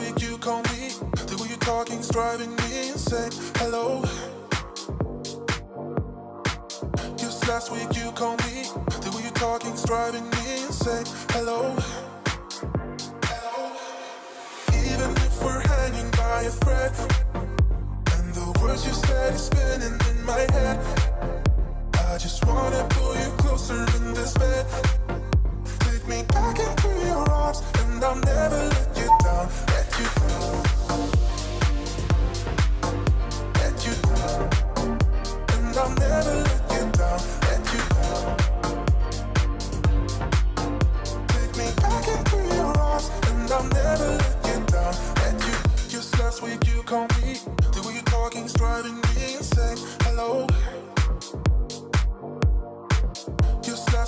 Week you called me. The way you're talking's driving me insane. Hello. Just last week you called me. The way you're talking's driving me insane. Hello. Hello. Even if we're hanging by a thread, and the words you said is spinning in my head. I just wanna pull you closer in this bed. Take me back into your arms, and I'll never let you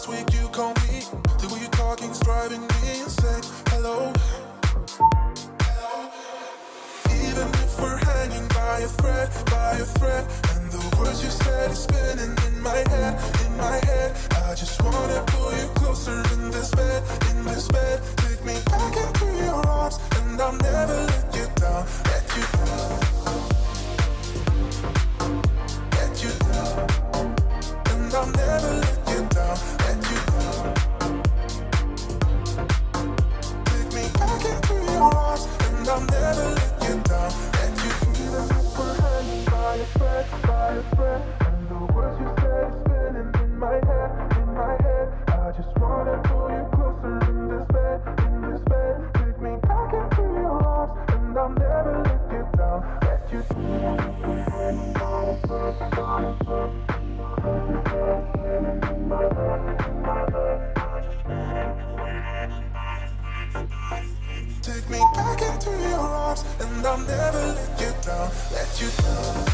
last week you called me. The way you're talking's driving me insane. Hello. A thread, by a thread, and the words you said is spinning in my head, in my head. I just wanna pull you closer in this bed, in this bed. Take me back into your arms, and I'll never let you down, let you down. Let you down. And I'll never let you down, let you down. Take me back into your arms, and I'll never let Take me back into your arms, and I'll never let you down, let you Take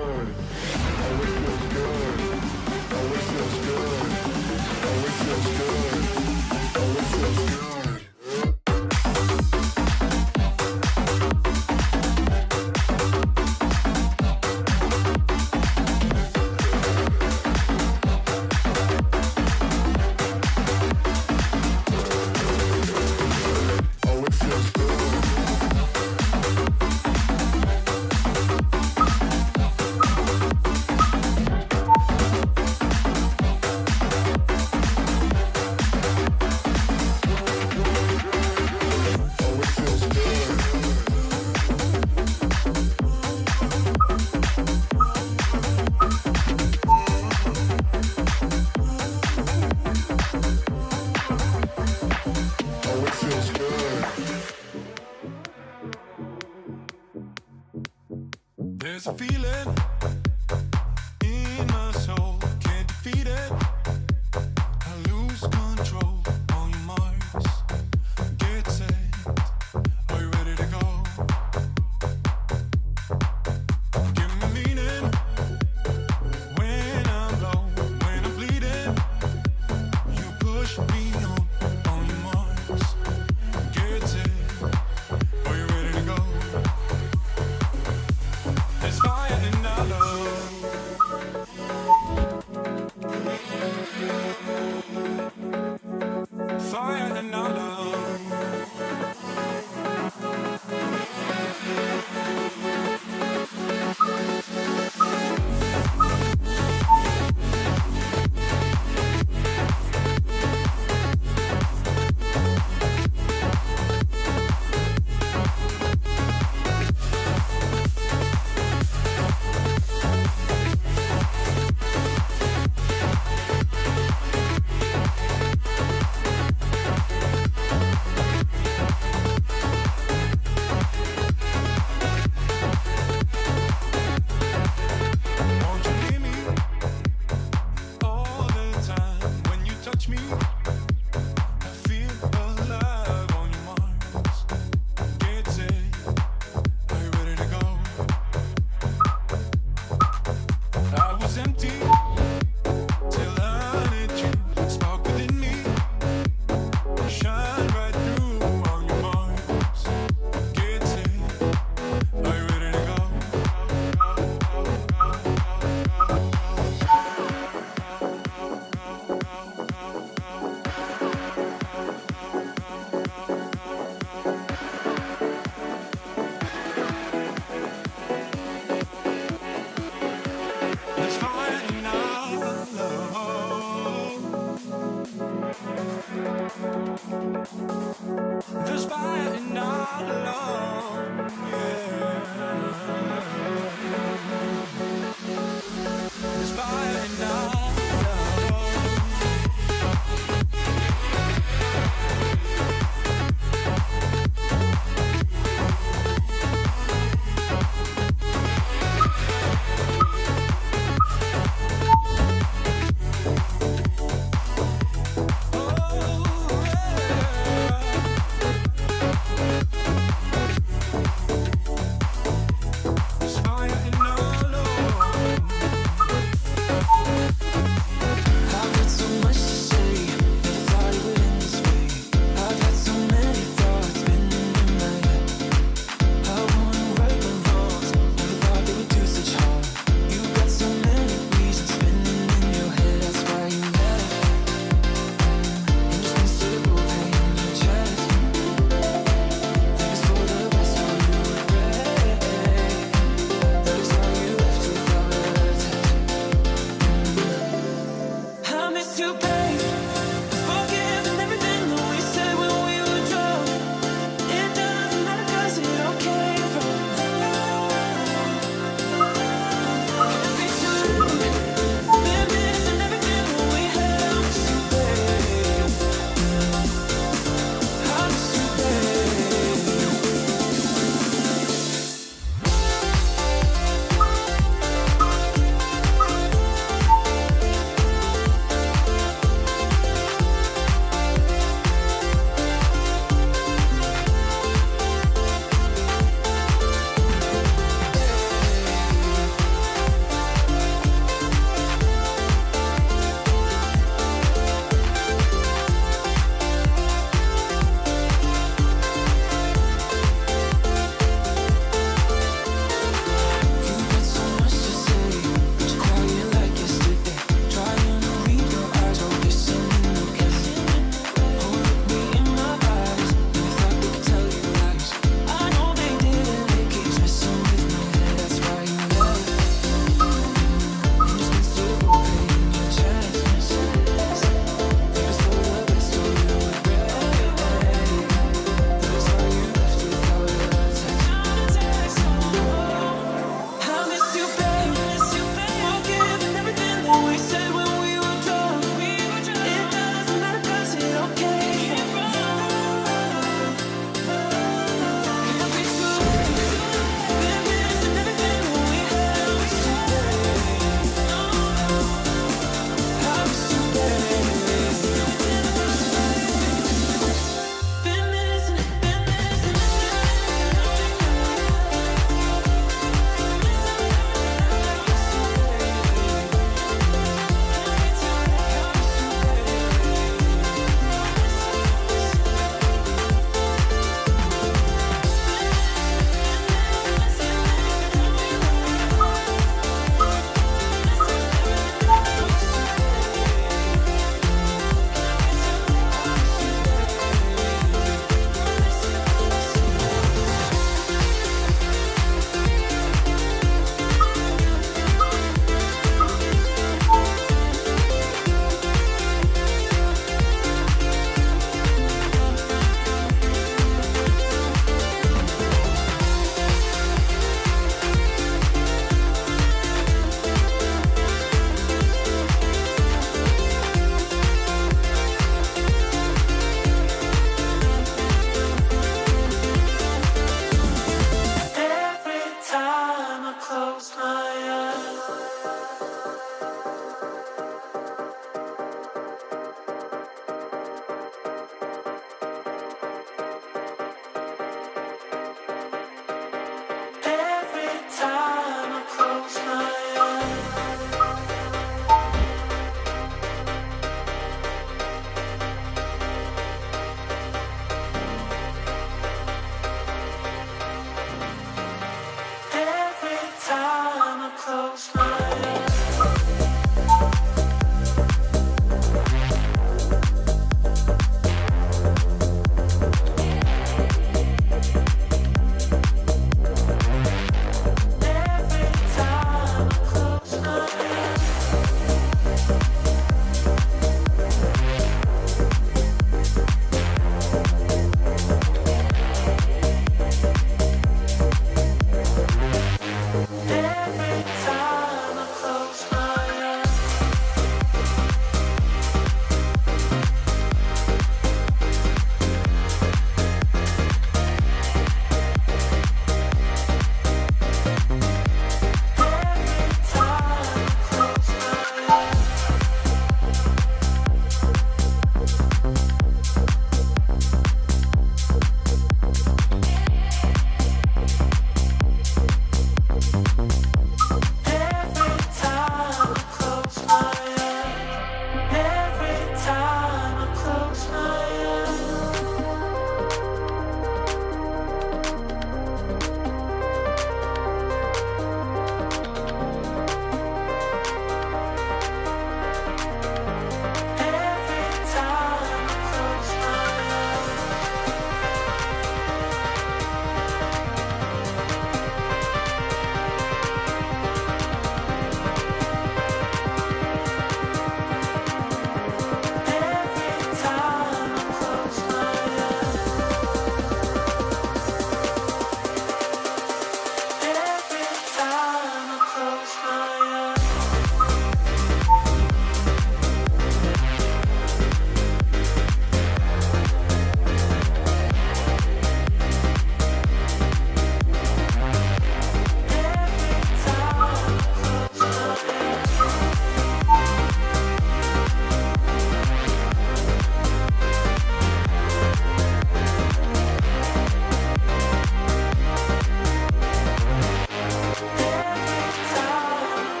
good. Always feels good. Always feels good. Always feels good. Always feels good.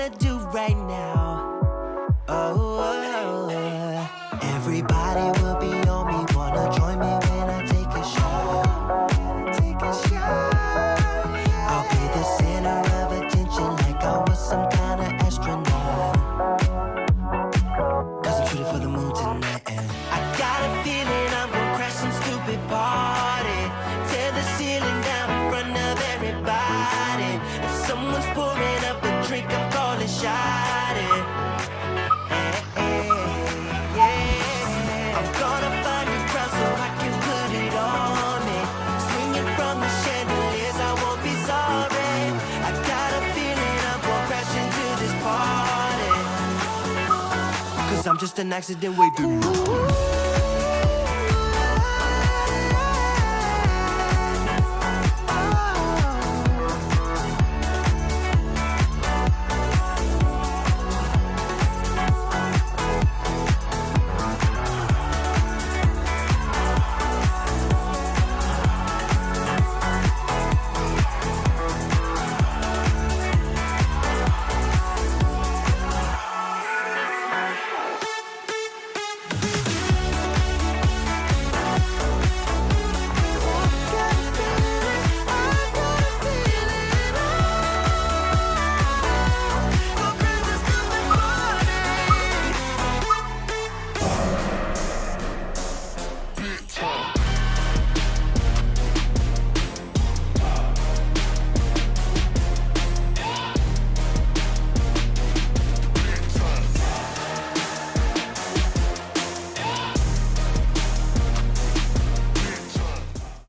wanna do right now. Oh. I'm just an accident waiting.